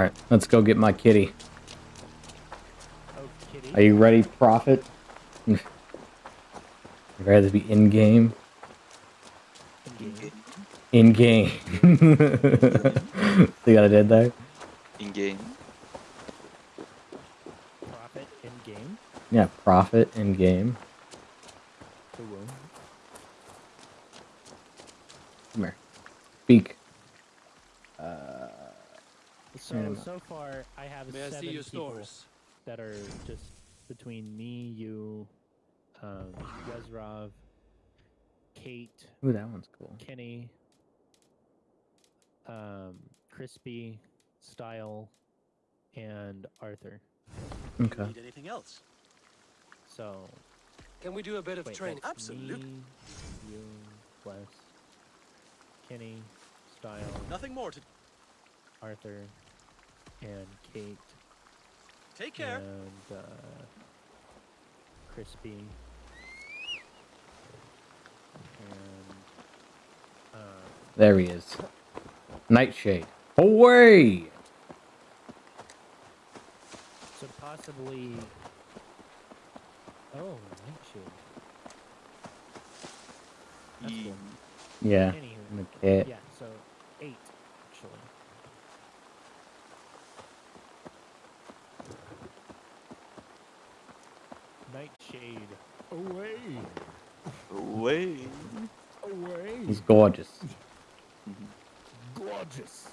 All right, let's go get my kitty. Oh, kitty. Are you ready, Prophet? you ready to be in game? In-game. In game. See what I did there? In game. Profit in game. Yeah, profit in game. Come here. Speak. Uh, So Cinema. so far, I have May I seven see your people stores? that are just between me, you, um, Yezrov, Kate, Ooh, that one's cool. Kenny, um, Crispy, Style, and Arthur. Okay. Need anything else? So Can we do a bit of wait, training? Absolutely. Me, you, Wes, Kenny, Style, Nothing more to Arthur, and Kate, take care. and uh, Crispy, and uh, There he is. Nightshade. Away! so possibly. Oh, Nightshade. That's E- cool. Yeah. Anywho, And the cat. yeah, so eight actually. Nightshade. Away! Away. Away! He's gorgeous. Gorgeous!